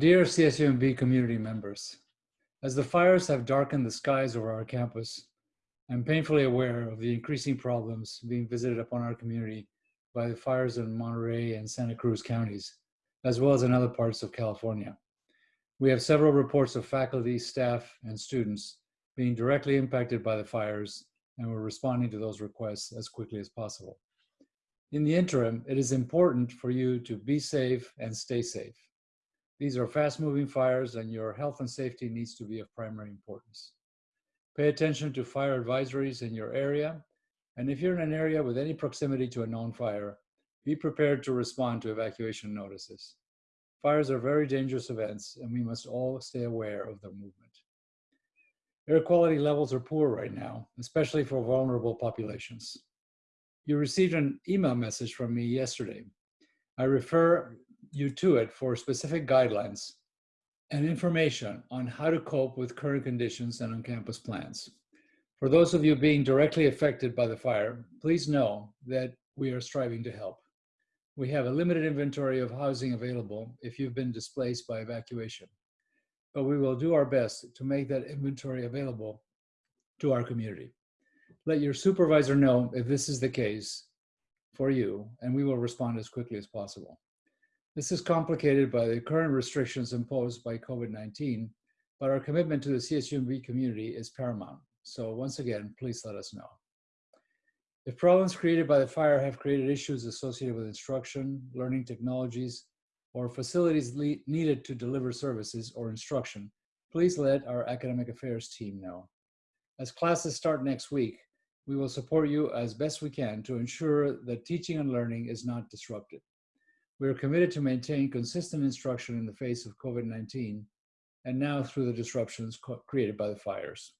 Dear CSUMB community members, as the fires have darkened the skies over our campus, I'm painfully aware of the increasing problems being visited upon our community by the fires in Monterey and Santa Cruz counties, as well as in other parts of California. We have several reports of faculty, staff, and students being directly impacted by the fires, and we're responding to those requests as quickly as possible. In the interim, it is important for you to be safe and stay safe. These are fast moving fires and your health and safety needs to be of primary importance. Pay attention to fire advisories in your area. And if you're in an area with any proximity to a known fire, be prepared to respond to evacuation notices. Fires are very dangerous events and we must all stay aware of their movement. Air quality levels are poor right now, especially for vulnerable populations. You received an email message from me yesterday. I refer you to it for specific guidelines and information on how to cope with current conditions and on-campus plans. For those of you being directly affected by the fire, please know that we are striving to help. We have a limited inventory of housing available if you've been displaced by evacuation, but we will do our best to make that inventory available to our community. Let your supervisor know if this is the case for you, and we will respond as quickly as possible. This is complicated by the current restrictions imposed by COVID-19, but our commitment to the CSUMB community is paramount. So once again, please let us know. If problems created by the fire have created issues associated with instruction, learning technologies, or facilities needed to deliver services or instruction, please let our academic affairs team know. As classes start next week, we will support you as best we can to ensure that teaching and learning is not disrupted. We are committed to maintain consistent instruction in the face of COVID-19 and now through the disruptions created by the fires.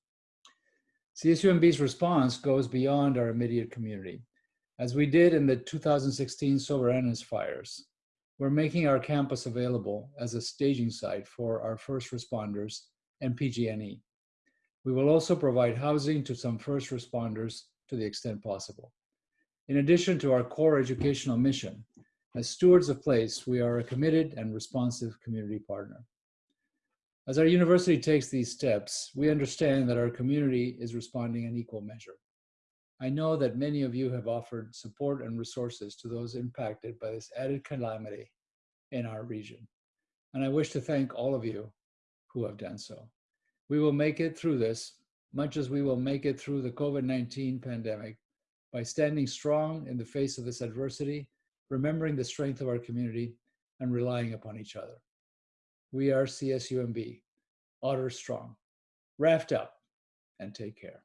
CSUMB's response goes beyond our immediate community. As we did in the 2016 Soberanes fires, we're making our campus available as a staging site for our first responders and PG&E. We will also provide housing to some first responders to the extent possible. In addition to our core educational mission, as stewards of place, we are a committed and responsive community partner. As our university takes these steps, we understand that our community is responding in equal measure. I know that many of you have offered support and resources to those impacted by this added calamity in our region. And I wish to thank all of you who have done so. We will make it through this, much as we will make it through the COVID-19 pandemic by standing strong in the face of this adversity, remembering the strength of our community, and relying upon each other. We are CSUMB, Otter Strong. Raft up and take care.